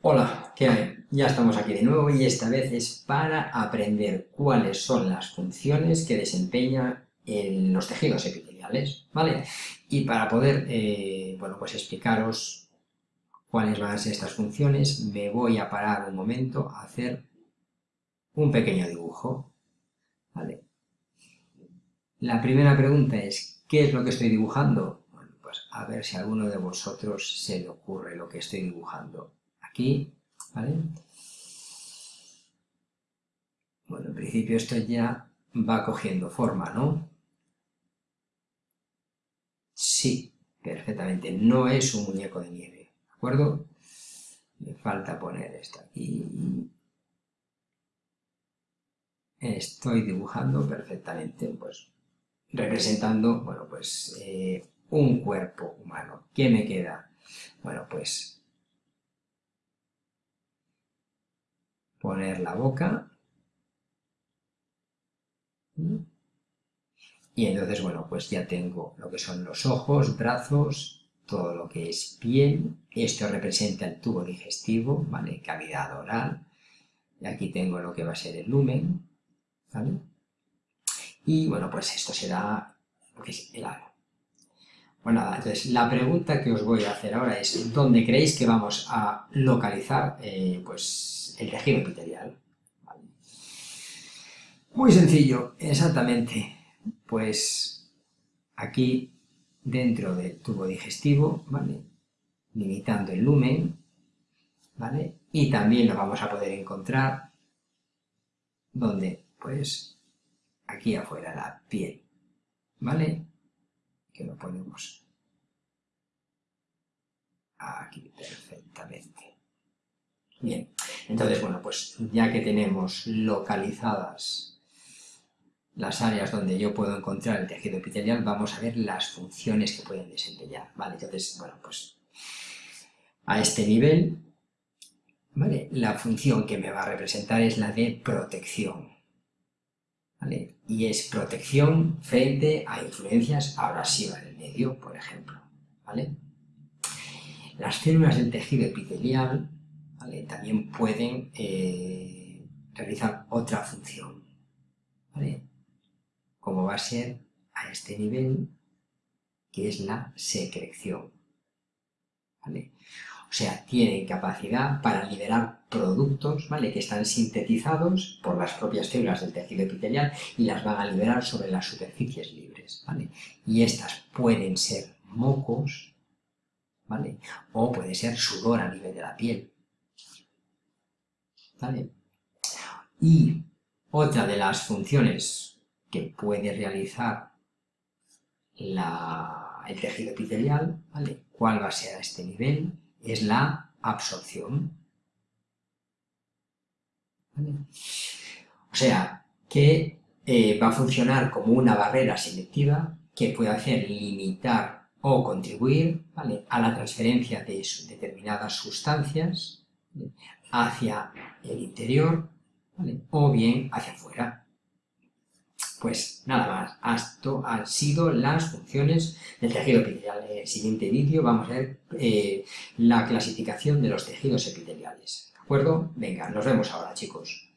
Hola, ¿qué hay? Ya estamos aquí de nuevo y esta vez es para aprender cuáles son las funciones que desempeñan los tejidos epiteliales, ¿vale? Y para poder, eh, bueno, pues explicaros cuáles van a ser estas funciones, me voy a parar un momento a hacer un pequeño dibujo, ¿vale? La primera pregunta es, ¿qué es lo que estoy dibujando? Bueno, pues a ver si a alguno de vosotros se le ocurre lo que estoy dibujando aquí, ¿vale? Bueno, en principio esto ya va cogiendo forma, ¿no? Sí, perfectamente, no es un muñeco de nieve, ¿de acuerdo? Me falta poner esto aquí. Estoy dibujando perfectamente, pues, representando, bueno, pues, eh, un cuerpo humano. ¿Qué me queda? Bueno, pues poner la boca. Y entonces, bueno, pues ya tengo lo que son los ojos, brazos, todo lo que es piel. Esto representa el tubo digestivo, ¿vale? Cavidad oral. Y aquí tengo lo que va a ser el lumen, ¿vale? Y bueno, pues esto será lo que es el ano. Bueno, nada, entonces la pregunta que os voy a hacer ahora es ¿dónde creéis que vamos a localizar eh, pues el tejido epitelial. Muy sencillo, exactamente. Pues aquí dentro del tubo digestivo, ¿vale? Limitando el lumen, ¿vale? Y también lo vamos a poder encontrar donde, pues, aquí afuera la piel, ¿vale? Que lo ponemos aquí perfectamente. Bien, entonces, bueno, pues ya que tenemos localizadas las áreas donde yo puedo encontrar el tejido epitelial, vamos a ver las funciones que pueden desempeñar, ¿vale? Entonces, bueno, pues a este nivel, ¿vale? La función que me va a representar es la de protección, ¿vale? Y es protección frente a influencias abrasivas del medio, por ejemplo, ¿vale? Las células del tejido epitelial también pueden eh, realizar otra función, como va a ser a este nivel, que es la secreción. O sea, tienen capacidad para liberar productos ¿vale? que están sintetizados por las propias células del tejido epitelial y las van a liberar sobre las superficies libres. Y estas pueden ser mocos, ¿vale? o puede ser sudor a nivel de la piel. Y otra de las funciones que puede realizar el tejido epitelial, ¿vale? ¿Cuál va a ser a este nivel? Es la absorción. O sea, que eh, va a funcionar como una barrera selectiva que puede hacer limitar o contribuir a la transferencia de determinadas sustancias hacia el interior o bien hacia afuera. Pues nada más, esto han sido las funciones del tejido epitelial. En el siguiente vídeo vamos a ver eh, la clasificación de los tejidos epiteliales. ¿De acuerdo? Venga, nos vemos ahora chicos.